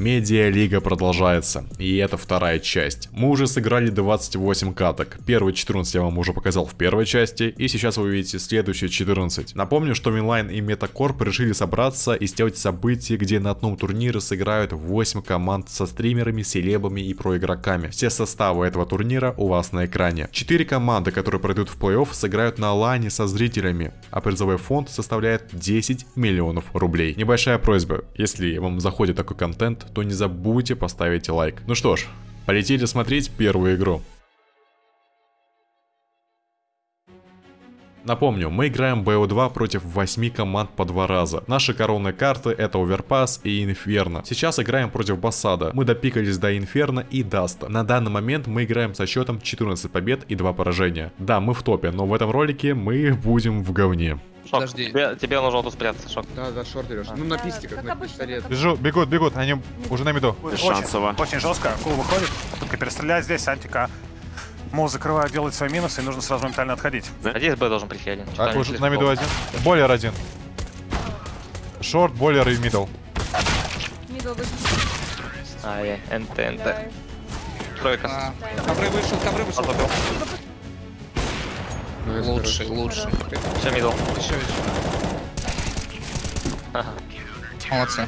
Медиа-лига продолжается, и это вторая часть. Мы уже сыграли 28 каток. Первые 14 я вам уже показал в первой части, и сейчас вы увидите следующие 14. Напомню, что Минлайн и Метакорп решили собраться и сделать событие, где на одном турнире сыграют 8 команд со стримерами, селебами и проигроками. Все составы этого турнира у вас на экране. 4 команды, которые пройдут в плей-офф, сыграют на лане со зрителями, а призовой фонд составляет 10 миллионов рублей. Небольшая просьба, если вам заходит такой контент, то не забудьте поставить лайк. Ну что ж, полетели смотреть первую игру. Напомню, мы играем BO2 против 8 команд по два раза. Наши коронные карты это Overpass и Инферно. Сейчас играем против Бассада. Мы допикались до Инферно и Даста. На данный момент мы играем со счетом 14 побед и 2 поражения. Да, мы в топе, но в этом ролике мы будем в говне. Шок, Подожди. Тебе, тебе нужно тут спрятаться, Шок. Да, да, short берешь. Ну, на пистиках, как на обычно, пистолет. как Бежу, бегут, бегут, они уже на меду. Шансово. Очень, очень жестко. Кул выходит, только перестрелять здесь, антика. Мол закрывает, делает свои минусы, и нужно сразу моментально отходить. Надеюсь, Б должен прийти один. А, уже на долго. один. Boiler один. Short, boiler и middle. Ай, NT, NT. Тройка. А, Ковры вышел, ковры вышел. Лучший, лучший. Все, middle. Еще, еще. Ага. Молодцы.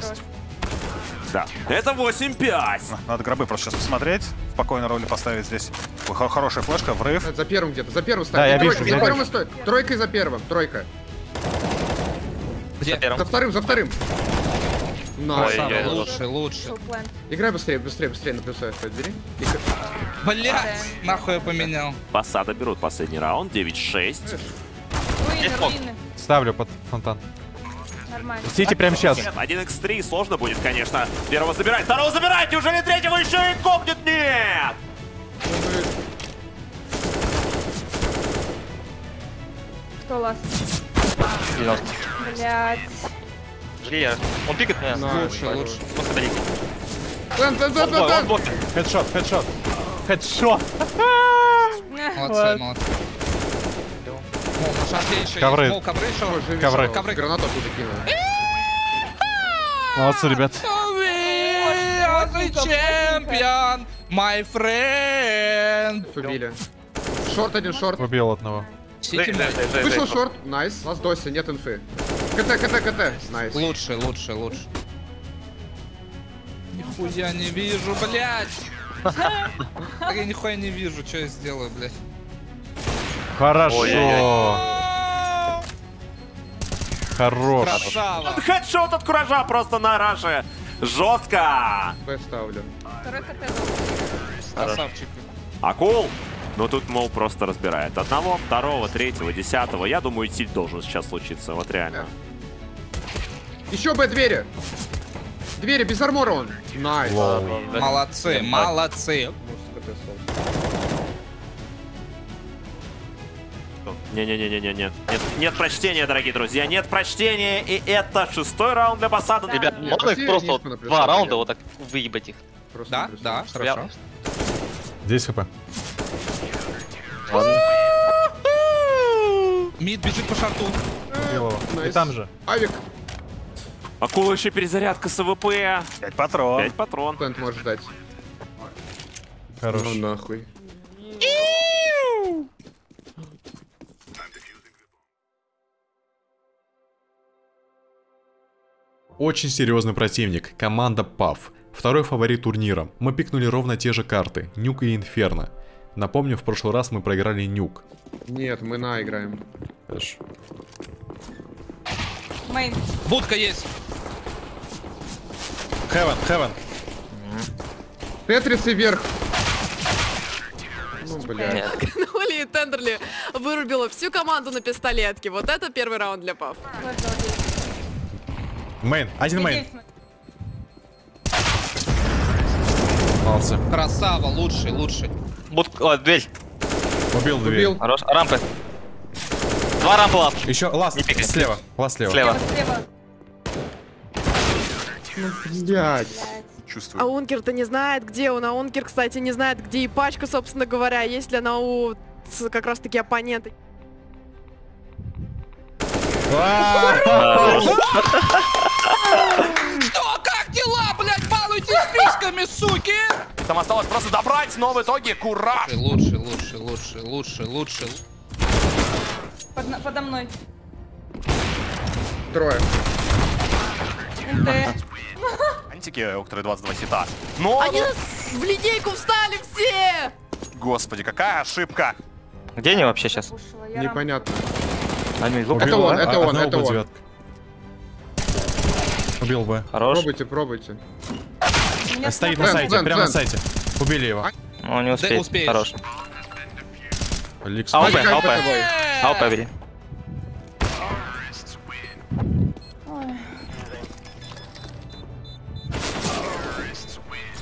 Да. Это 8-5. Надо гробы просто сейчас посмотреть. Спокойно роли поставить здесь. Хорошая флешка, врыв. За первым где-то, за первым Да, я ставь. вижу, за первым стоит. Тройкой за первым, тройка. За Где? первым. За вторым, за вторым. Nice. Ой. Вышел плент. Играй быстрее, быстрее, быстрее на плюсовой бери. И к- Блять, нахуй я поменял. Басада берут последний раунд. 9-6. Руины, Есть фон. руины. Ставлю под фонтан. Нормально. Сити прямо сейчас. Нет, 1x3 сложно будет, конечно. Первого забирать, второго забирать. Неужели третьего еще и копнет? Нет! Кто ласт? 90. Блять. Жги я. Он пикает меня. Он плент. бой. Хедшот, хедшот. Хедшот. Молодцы, молодцы. Мол, на шарте еще Ковры. есть. Мол, ковры еще. Живи, Ковры. Гранату оттуда кинул. Молодцы, ребят. Champion, my friend. Убили. Short один, short. Убил одного. Вышел short. Nice. Ласт, досы, нет инфы. CT, CT, CT. Nice. Лучший, лучший, лучший. Нихуя не вижу, блядь. Так я нихуя не вижу, что я сделаю, блядь. Хорошо. Хорош. Красава. Хедшот от куража просто на раше. Жестко. Б ставлю. Красавчик. Акул. Ну тут, мол, просто разбирает. Одного, второго, третьего, десятого. Я думаю, тиль должен сейчас случиться. Вот реально. Еще Б двери. Двери, без армора он. Nice. Молодцы, молодцы. Не-не-не-не-не. Нет, нет прочтения, дорогие друзья. Нет прочтения. И это шестой раунд Бассада. Ребят, Нет, можно их просто вот два раунда вот так выебать их? Просто Да, да, Я- хорошо. Здесь HP. Ладно. Mid бежит по шарту. Его. И там же. Авик. Акула еще перезарядка с АВП. 5 патрон. 5 патрон. Плент может ждать. Хорош. Ну нахуй. Очень серьезный противник, команда PAF. Второй фаворит турнира. Мы пикнули ровно те же карты, Нюк и Инферно. Напомню, в прошлый раз мы проиграли Нюк. Нет, мы на играем. Хорошо. Мейн. Будка есть. Хевен, хевен. Тетрицы вверх. Ну, блядь. Ноли и Тендерли вырубила всю команду на пистолетке. Вот это первый раунд для Пав. Мейн. Один мейн. Молодцы. Красава, лучший, лучший. Будк... О, дверь. Убил дверь. Убил. Хорош. Рампы. Два рампы last. Еще last. Не пикай. Слева. Last слева. Слева. Слева. Блядь. Чувствую. А Ункер-то не знает, где он. А Ункер, кстати, не знает, где и пачка, собственно говоря. Есть ли она у как раз-таки оппонента. Что, как дела, блядь, балуйтесь Там осталось просто добрать, но в итоге Кураж. Лучше, лучше, лучше, лучше, лучше. Под- подо мной. Трое. НТ. Антики, у которой 22 хита. Но, Они ну, нас в линейку встали все! господи, какая ошибка. Где они вообще сейчас? Непонятно. Они Это Убил, он, это он, это он. Убил Б. Хорош. Пробуйте, пробуйте. Стоит на сайте, прямо на сайте. Убили его. Ну, не успеет. Хорош. Ликс. Это бой. АВП бери.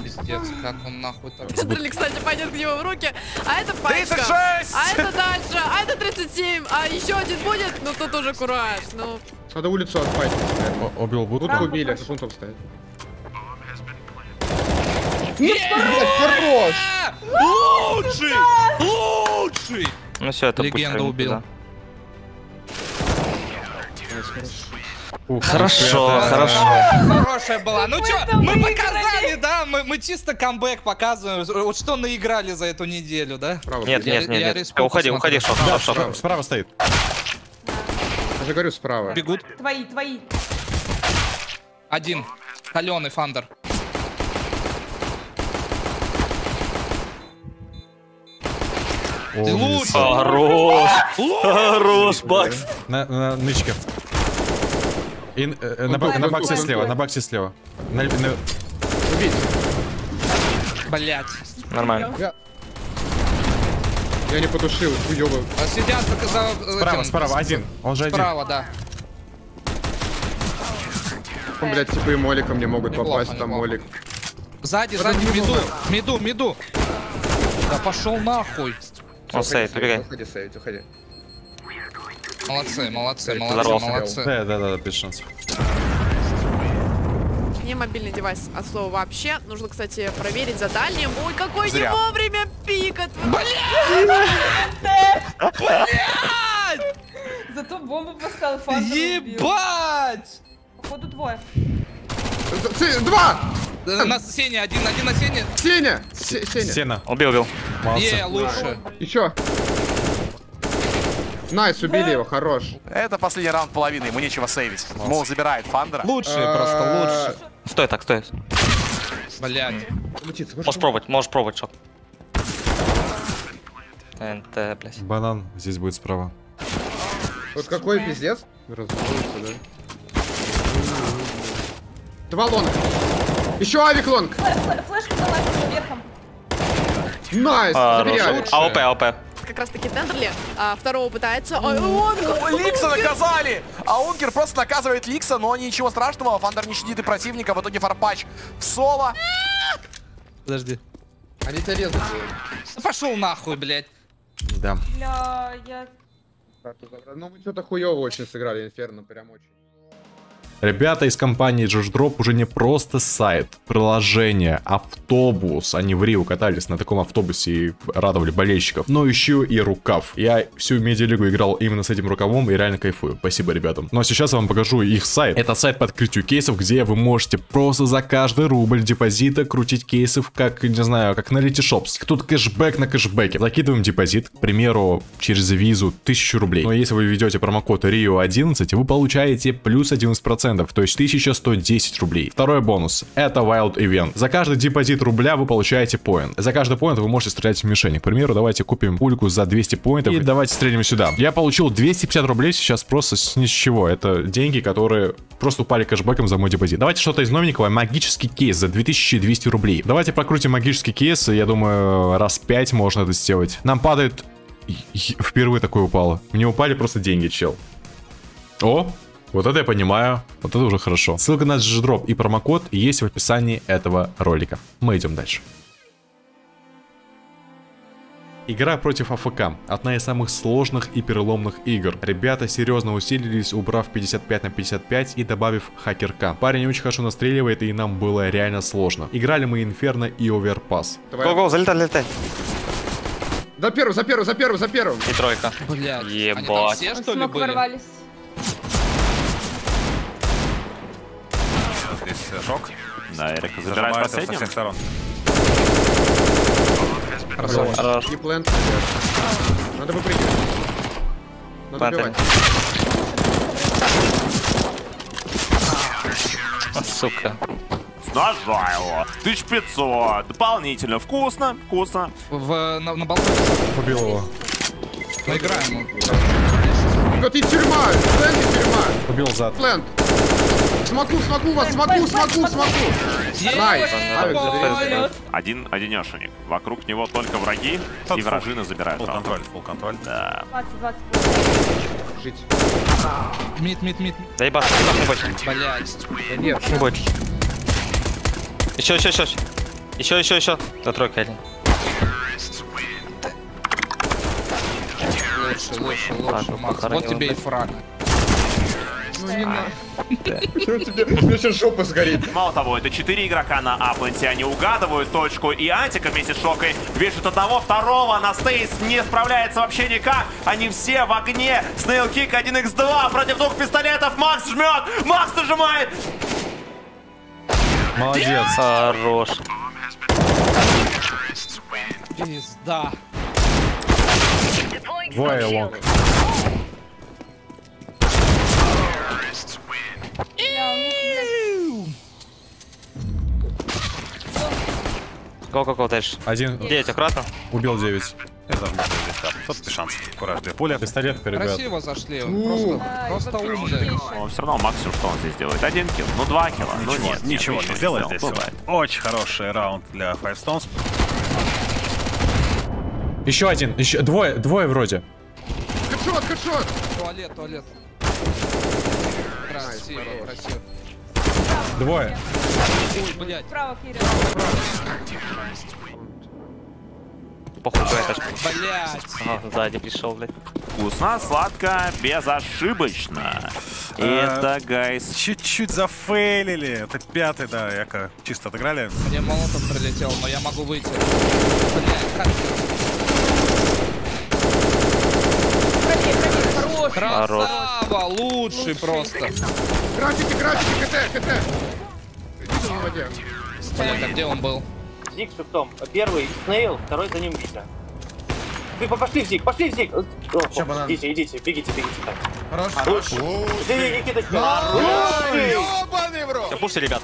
Пиздец, как он нахуй так. Тендерли, кстати, пойдет к нему в руки. А это пачка. 36! А это дальше. А это 37. А еще один будет? Ну тут уже кураж. Ну, Надо улицу отпасть. Убил Бут. Тут убили, как он там стоит. Лучший! Лучший! Ну все, это Легенда убил. Ух, Хорошо, ребята. хорошо. Хорошая была. Ну чё, это мы выиграли. показали, да? Мы, мы чисто камбэк показываем. Вот что наиграли за эту неделю, да? Право. Нет, Я- нет, нет, я нет. Уходи, уходи, шок, шок, шок. Справа- Справа стоит. Я же говорю, справа. Бегут. Твои, твои. Один. Каленый фандер. Ты лучше. Хорош. Хорош, Бакс. На, на нычке. И, э, э, на, на баксе слева, на баксе слева. На, на- Убить. Блять. Нормально. Я не потушил, хуёвый. А Сидят за... за справа, этим, справа, один. Он же один. Справа, да. Он, блядь, типа и моликом не могут Неплохо, попасть, там неплохо. молик. Сзади, сзади, меду, меду, меду. Да пошел нахуй. Он сейф, убегай. Уходи, сейвить, уходи. Молодцы, молодцы, молодцы, молодцы. Да, да, да, без шансов. не мобильный девайс от слова вообще. Нужно, кстати, проверить за дальним. Ой, какой Зря. не вовремя пик от... Зато бомбу поставил, фантом. Ебать! Походу двое. Два! Э, На Сеня, один, один на Сене. Сеня! Се- Сеня. Сена. Убил, убил. Е, лучше. Еще. Nice, убили его, хорош. Это последний раунд половины, ему нечего сейвить. Мол забирает Фандера. Лучшие А, просто, лучше. Стой так, стой. Блять. Можешь пробовать, можешь пробовать, шок. НТ, блядь. Банан здесь будет справа. Вот какой пиздец. Да. Два лонга. Еще авик лонг. Флэ- Флешка за лайфом верхом. Найс, Хорош. авик. АОП, АОП. Как раз таки Тендерли. А, второго пытается. Ой, он... Ликса наказали! А Ункер просто наказывает Ликса, но ничего страшного. Фандер не щадит и противника. В итоге фарпач в соло. Подожди. Они тебя резать Да пошел нахуй, блять. Да. Бля, я... Ну мы что-то хуево очень сыграли, Инферно, прям очень. Ребята из компании JoshDrop уже не просто сайт, приложение, автобус. Они в Рио катались на таком автобусе и радовали болельщиков. Но еще и рукав. Я всю медиалигу играл именно с этим рукавом и реально кайфую. Спасибо ребятам. Ну а сейчас я вам покажу их сайт. Это сайт по открытию кейсов, где вы можете просто за каждый рубль депозита крутить кейсов, как, не знаю, как на Letyshops. Тут кэшбэк на кэшбэке. Закидываем депозит, к примеру, через визу 1000 рублей. Но если вы введете промокод RIO11, вы получаете плюс 11%, то есть 1110 рублей. Второй бонус. Это Wild Event. За каждый депозит рубля вы получаете поинт. За каждый поинт вы можете стрелять в мишени. К примеру, давайте купим пульку за 200 поинтов и давайте стрелим сюда. Я получил 250 рублей сейчас просто с ни с чего. Это деньги, которые просто упали кэшбэком за мой депозит. Давайте что-то из новенького. Магический кейс за 2200 рублей. Давайте прокрутим магический кейс. Я думаю, раз 5 можно это сделать. Нам падает... Впервые такое упало. Мне упали просто деньги, чел. О, вот это я понимаю. Вот это уже хорошо. Ссылка на GDrop и промокод есть в описании этого ролика. Мы идем дальше. Игра против АФК. Одна из самых сложных и переломных игр. Ребята серьезно усилились, убрав 55 на 55 и добавив хакерка. Парень очень хорошо настреливает и нам было реально сложно. Играли мы Инферно и Оверпас. Го-го, залетай, залетай. За первым, за первым, за первым, за первым. И тройка. Блять. Они там Ебать. все, что ли, были? ворвались. Шок. Да, Эрик забирает его со последним. всех сторон. Хорош. Хорош. И плент. Надо выпрыгивать. Надо убивать. Сука. Нажа его. 1500. Дополнительно. Вкусно, вкусно. В, на, на балконе. Убил его. Поиграем. Вот и тюрьма. Plant и тюрьма. Убил зад. Plant. Смоку, смоку вас, смоку, смоку, смоку. Nice. Один одинешенек. Вокруг него только враги, и вражины забирают. Full контроль, full контроль. Да. 20, 20. Жить. Mid, mid, mid. Да ебать, не бойся. Блять. Нет. Не бойся. Еще, еще, еще. Еще, еще, еще. На тройка один. Лучше, лучше, лучше, Макс. Вот тебе и фраг. Ну не надо. Чё тебе? У меня сейчас жопа сгорит. Мало того, это 4 игрока на Апленте, они угадывают точку, и Антика вместе с Шокой вешают одного, второго, на Стейс не справляется вообще никак, они все в огне, Снейлкик 1x2 против двух пистолетов, Макс жмет, Макс нажимает, Молодец. Хорош. Пизда. Двое лонг. Го, го, го, дальше. Один 9, аккуратно. убил 9. Я забыл здесь, да. Тут без шансов. Кураж, две пули. Пистолет, ребят. Красиво зашли. Ну. Просто, просто отлично. Но все равно максимум, что он здесь делает, один килл, ну два килла, ну Ничего, нет, ничего нет, не сделает здесь. Бывает. Очень хороший раунд для Five Stones. Еще один. Еще двое, двое вроде. Хэдшот, хэдшот. Туалет, туалет. Красиво, красиво. Двое. Ой, блядь. Справа, Кирилл. Похуй, твоя тачка. Блядь. Ага, сзади пришел, блядь. Вкусно, сладко, безошибочно. И А, это, гайс, Чуть-чуть зафейлили. Это пятый, да, яко чисто отыграли. Мне молотом прилетел, но я могу выйти. Блядь, как... Правее, хорош. Лучший просто. Граффити, граффити, КТ, КТ. Видел в воде. А где он был? Зиг шифтом. Первый Снейл, второй за ним Вита. Вы по- пошли в Зиг, пошли в Зиг. Идите, идите, бегите, бегите. Так. Хорош. Хорош. Ты, Никиточка. Хороший. Ёбаный в рот. Все, пуши, ребят.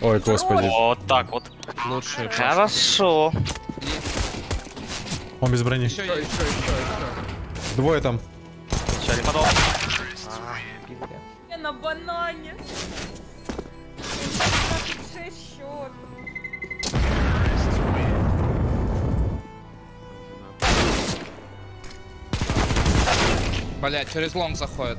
Ой, господи. Вот так вот. Просто. Хорошо. Он без брони. Еще, еще, еще. Двое там. Сейчас, Лимонов. Я на банане. 26 счет. Блядь, через лонг заходит.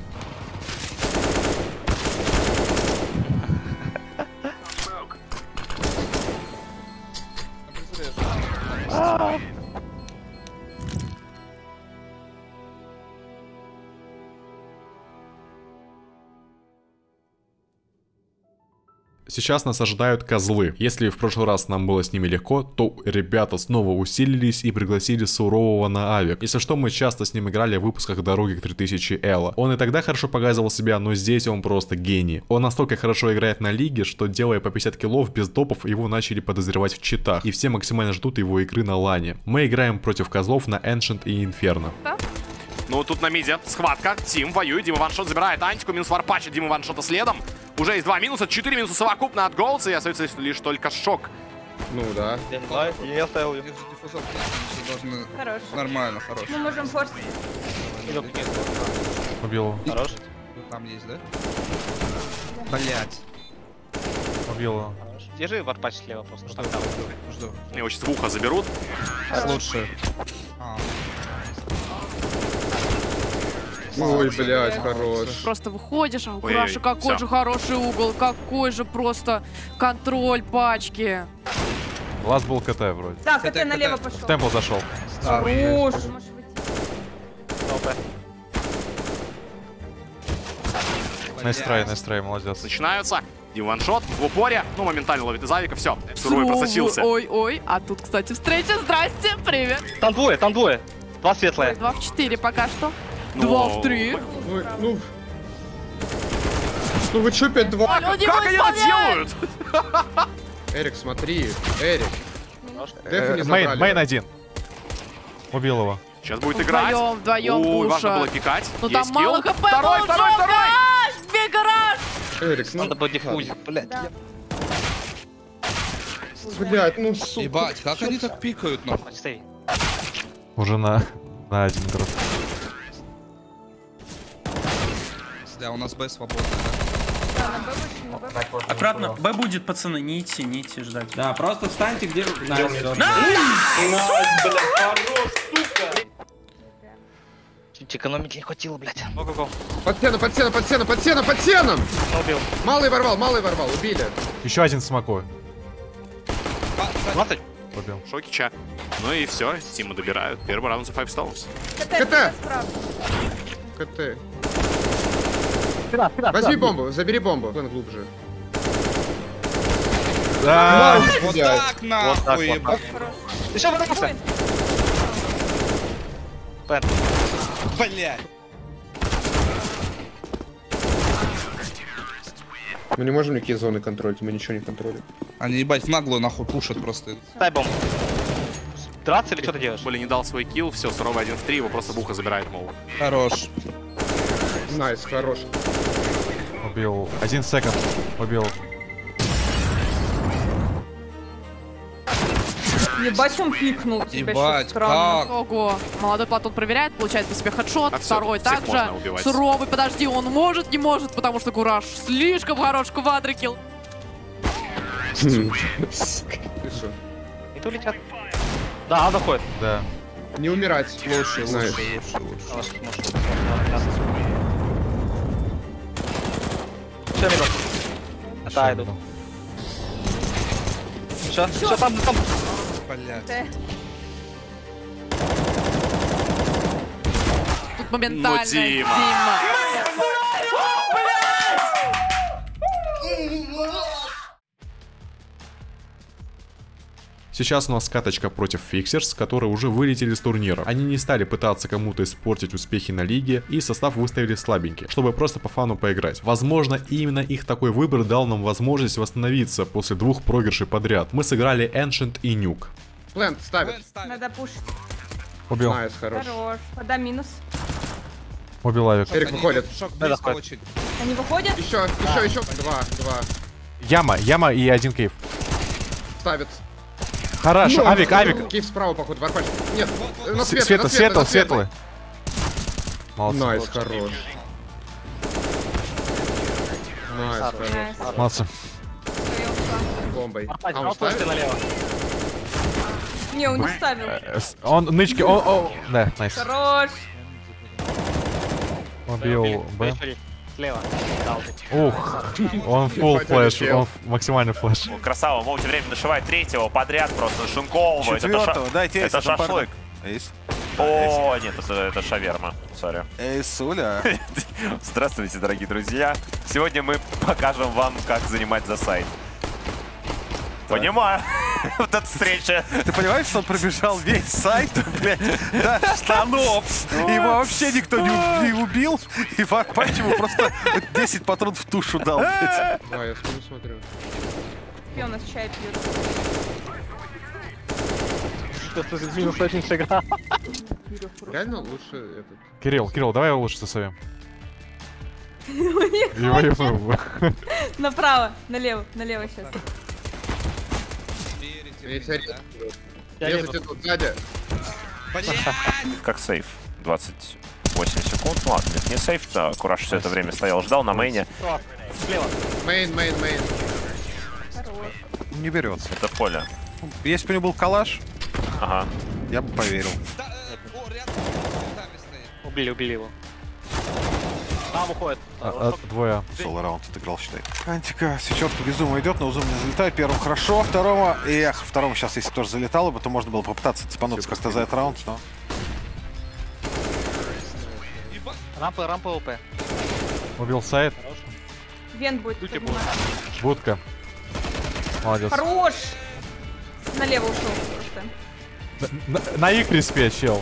Сейчас нас ожидают козлы. Если в прошлый раз нам было с ними легко, то ребята снова усилились и пригласили сурового на авик. Если что, мы часто с ним играли в выпусках дороги к 3000 Элла. Он и тогда хорошо показывал себя, но здесь он просто гений. Он настолько хорошо играет на лиге, что делая по 50 киллов без допов, его начали подозревать в читах. И все максимально ждут его игры на лане. Мы играем против козлов на Ancient и Inferno. Ну, тут на миде схватка. Тим воюет. Дима ваншот забирает антику. Минус варпача. Дима ваншота следом. Уже есть два минуса. Четыре минуса совокупно от Голдса. И остается лишь только шок. Ну да. Я оставил ее. Должны... Хорош. Нормально, хорош. Мы можем форсить. Убил его. Хорош. Там есть, да? Блять. Убил его. Держи варпач слева просто. Жду, жду. Его сейчас в ухо заберут. Лучше. А, Ой, блядь, хорош. Просто выходишь, а у Кураши какой всё. же хороший угол, какой же просто контроль пачки. Last был CT вроде. Да, CT, CT налево CT. пошел. В temple зашел. да, Хорош. Nice try, nice try, молодец. Начинаются. Дима one-shot в упоре. Ну, моментально ловит из авика. Все. Суровый просочился. Ой-ой, а тут, кстати, встреча. Здрасте, привет. Там двое, там двое. Два светлые. Два в четыре пока что. Ну, Два в три. Вы, ну... Ну вы чё 5-2? Алло, Дима Как они это делают? Эрик, смотри. Эрик. Не Э, Мейн, мейн один. Убил его. Сейчас будет играть. Вдвоем, вдвоем Ой, важно было пикать. Ну там мало хп Второй, второй, второй. гараж! Бей гараж! Эрик, ну, Надо было диффуз, блядь. Да. блядь, ну сука. Ебать, как они так пикают, нахуй? Уже на, на один игрок. Да, у нас Б свободно. Аккуратно. Б будет, пацаны, не идти, не идти ждать. Да, просто встаньте где... Чуть экономить не хватило, блядь. Под стену, под стену, под стену, под стену, под стеном! Убил. Малый ворвал, малый ворвал, убили. Еще один смокой. 20. Убил. Шокича. Ну и все, Тиму добирают. Первый раунд за 5 stones. КТ, КТ. Справа. КТ. Возьми бомбу, забери бомбу. План глубже. Да. Вот так нахуй, ебать. Еще вырвался. Пен. Блядь. Мы не можем никакие зоны контролить, мы ничего не контролим. Они, ебать, в наглую нахуй пушат просто. Дай бомбу. Драться или что ты делаешь? Боли не дал свой килл, все, суровый 1 в 3, его просто Буха забирает, мол. Хорош. Nice, хорош. Убил. Один секунд. Убил. Ебать, он пикнул тебя Ебать, странно. как? Ого. Молодой Платон проверяет, получает по себе хедшот. А Второй всех также. Суровый, подожди, он может, не может, потому что Кураж слишком хорош, квадрикил. И то летят. Да, он доходит. Да. Не умирать. Лучше, лучше, лучше, лучше. Все, минут. Да, иду. Все, все, там, там. Блядь. Т. Тут моментально Ну, Дима. Дима. Сейчас у нас каточка против Фиксерс, которые уже вылетели с турнира. Они не стали пытаться кому-то испортить успехи на лиге и состав выставили слабенький, чтобы просто по фану поиграть. Возможно, именно их такой выбор дал нам возможность восстановиться после двух проигрышей подряд. Мы сыграли Ancient и Nuke. Plant ставит. Надо пушить. Убил. Nice, хорош. Хорош. Вода минус. Убил авик. Эрик Они- выходит. Шок Да, очень. Они выходят? Еще, еще, еще. Два, два. Яма, яма и один cave. Ставит. Хорошо, Ну, авик, авик. Cave справа, походу, варпач. Нет, на С- светлый, Светлый, на светлый, светлый. Молодцы. Nice, хорош. Nice, хорош. Молодцы. Бомбой. А, он он ставит? налево. Не, он не ставил. Э, Он нычки, о, о, да, найс. Хорош. Убил Б. Слева. Ух, он full флэш, он машимальный флэш. Красава, Моути время нашивает третьего подряд, просто ша... Четвертого, дайте это шашлык. Эйс. О, нет, это, это шаверма. Сори. Эйсуля. Здравствуйте, дорогие друзья. Сегодня мы покажем вам, как занимать за сайт. Понимаю. Вот эта встреча. Ты понимаешь, что он пробежал весь сайт, блядь, до штанов. Его вообще никто не, убил. И Варпач ему просто 10 патронов в тушу дал. Да, я спину смотрю. И у нас чай пьет. Что-то минус очень сыграл. Реально лучше этот. Кирилл, Кирилл, давай его лучше сосовем. Его, его. Направо, налево, налево сейчас. Я тебя да? резать идут сзади. Как save. 28 секунд. Ну ладно, это не save. Да, Кураж все это время стоял, ждал на main е. Слева. Main, main, main. Не берется. Это поле. Если бы у него был калаш, Ага. я бы поверил. Э. Убили, убили его. Там уходит. А, а, Двое. Соло раунд отыграл, считай. Антика сечет по безуму идет, но узум не залетает. Первому хорошо, второму... Эх, второму сейчас, если тоже залетало бы, то можно было попытаться цепануться как-то за этот раунд, но... Рампа, рампа ОП. Убил сайт. Вент будет подниматься. Будка. Молодец. Хорош! Налево ушел просто. На, на их респе, чел.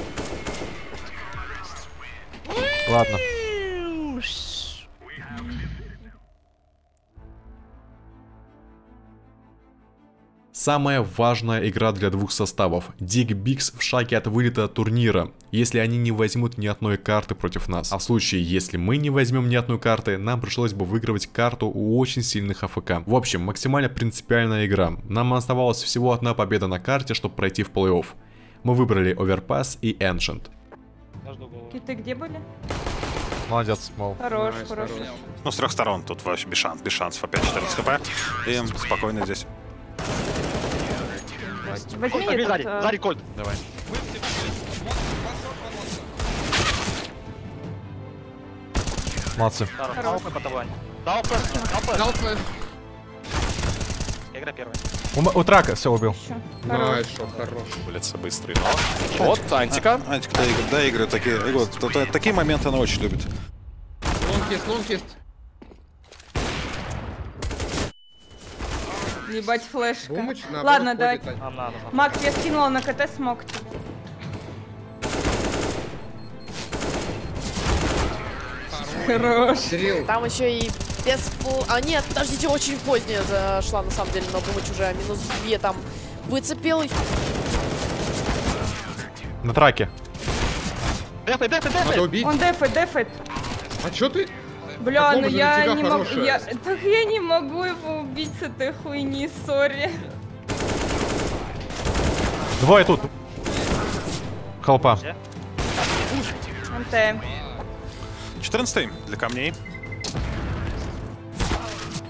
Ладно. Самая важная игра для двух составов. Дик Бикс в шаге от вылета турнира, если они не возьмут ни одной карты против нас. А в случае, если мы не возьмем ни одной карты, нам пришлось бы выигрывать карту у очень сильных АФК. В общем, максимально принципиальная игра. Нам оставалась всего одна победа на карте, чтобы пройти в плей-офф. Мы выбрали Overpass и Ancient. Киты где были? Молодец, мол. Хорош, хорош. Ну, с трех сторон тут вообще без шансов, без шансов. Опять 14 хп. И спокойно здесь. Возьми этот, а, Кольт. Давай. Молодцы. хорош. Дал flash, Дал flash. Игра первая. У, у трака все убил. Найс, шот, хорош. Улица быстрый. Вот, Антика. Антик доигрывает, доигрывает такие, вот, то- то- такие моменты она очень любит. Лонкист, лонкист. Ебать флешка. Бумыч, наоборот, Ладно, да. надо. Макс, я скинула на КТ смог. Хорош. Кирилл, Там еще и без фл- А нет, подождите, очень поздняя зашла на самом деле, но Бумыч уже минус 2 там выцепил. На траке. Дефай, дефай, надо дефай. убить. Он дефает, дефает. А чё ты? Бля, ну я не могу. Я... Так я не могу его убить с этой хуйни, сори. Двое тут. Холпа. МТ. 14 для камней.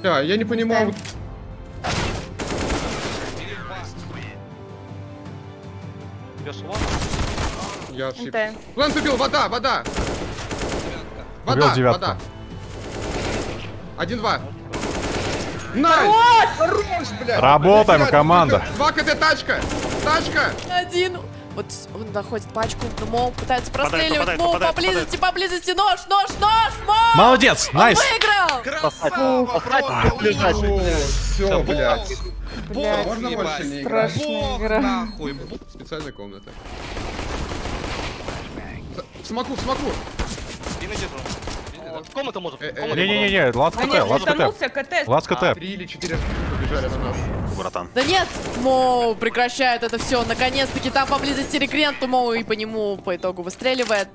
Да, я не понимаю. Я ошибся. Plant убил, вода, вода. Вода, девятку. вода. Один-два. Nice! Хорош, блядь! Работаем, Блядь, команда. Два CT тачка! Тачка! Один. Вот он находит пачку, но Моу пытается простреливать. попадает, Моу попадает, поблизости, поблизости. Нож, нож, нож, Моу! Молодец, Он найс. выиграл! Красава! Просто Все, блядь. Блядь, Можно больше не играть? Нахуй. Специальная комната. В смоку, в смоку! Комната может. Э, э, Не-не-не, ласт А КТ, нет, ласт КТ. лутанулся КТ. Ласт КТ. Три или четыре побежали на нас. Братан. Да нет, Моу прекращает это все. Наконец-таки там поблизости рекрент, Моу и по нему по итогу выстреливает.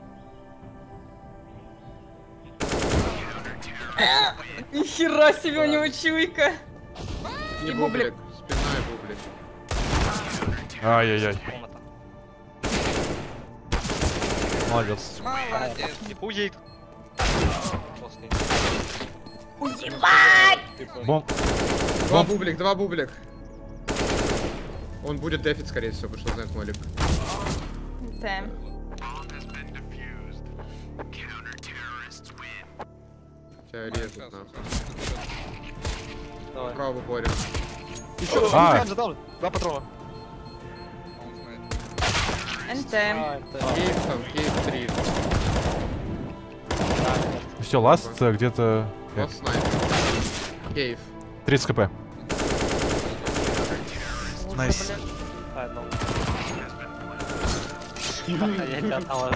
Нихера себе у него чуйка. И бублик. Спина и бублик. Ай-яй-яй. Молодец. Молодец. Уедет. Бом. Два бублик, два бублик. Он будет дефить, скорее всего, потому что знает молик. МТ. Тебя режут, нахуй. Право в упоре. А, Два патрона. НТ. Кейв там, кейв три. Все, last э, где-то Вот снайпер. Cave. 30 хп. Nice. Я тебя отдал.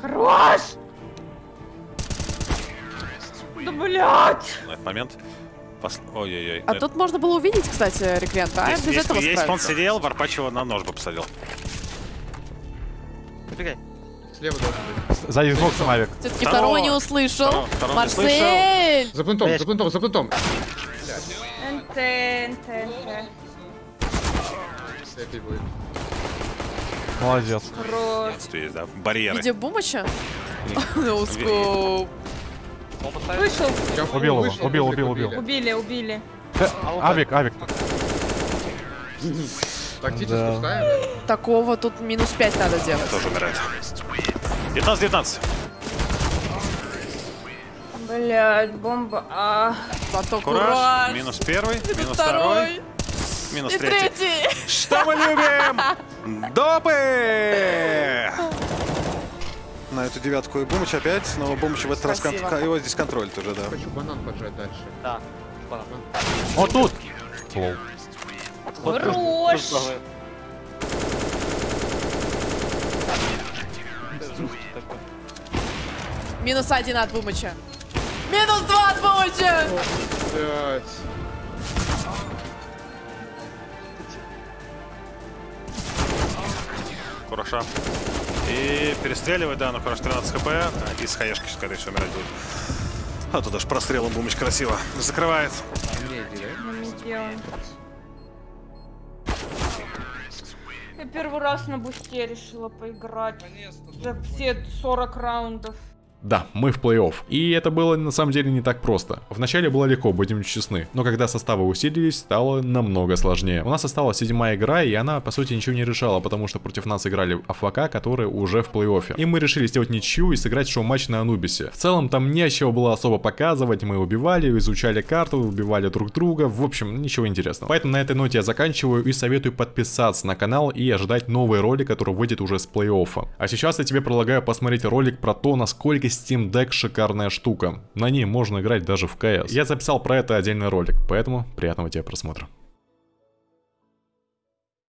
Хорош! Да блять! На этот момент. Пос- Ой-ой-ой. А тут можно было увидеть, кстати, рекрента, а без Если этого если бы он сидел, Варпач его на нож бы посадил. Убегай. Слева должен быть. Сзади боксом авик. Все-таки Второго- не услышал. второго- второго не Марсель! За плентом, за плентом, за плентом. НТ, НТ, НТ. Эпи будет. Молодец. Хорош. Есть, да, барьеры. Где Бумача? Ну, скоп. Вышел. Убил его, убил, убил, убил. убили. Убили, убили. Э, Авик, авик. Тактически Да. ставим, да? Такого тут минус 5 надо делать. Тоже умирает. 19-19. Блять, бомба. А. Зато Кураж. кураж. Минус первый, Минус минус второй, второй. минус И третий. третий. Что мы любим? Допы! На эту девятку и Бумыч опять, но Бумыч в этот раз кон- его здесь контролит уже, да. Хочу банан поджать дальше. Да. Вот тут. Лол. Хорош! Минус один от вымоча. Минус два от вымоча! Блять. И перестреливать, да, ну хорошо, 13 хп. А, И с хаешки, скорее всего, умирать будет. А тут даже прострелом бумыч красиво. Закрывает. Не, не, не, не, не, не, не, не, Я первый раз на бусте решила поиграть. За все 40 раундов. Да, мы в плей-офф. И это было на самом деле не так просто. Вначале было легко, будем честны. Но когда составы усилились, стало намного сложнее. У нас осталась седьмая игра, и она, по сути, ничего не решала, потому что против нас играли АФК, которые уже в плей-оффе. И мы решили сделать ничью и сыграть шоу-матч на Анубисе. В целом, там не чего было особо показывать. Мы убивали, изучали карту, убивали друг друга. В общем, ничего интересного. Поэтому на этой ноте я заканчиваю и советую подписаться на канал и ожидать новый ролик, который выйдет уже с плей-оффа. А сейчас я тебе предлагаю посмотреть ролик про то, насколько Steam Deck шикарная штука. На ней можно играть даже в CS. Я записал про это отдельный ролик, поэтому приятного тебе просмотра.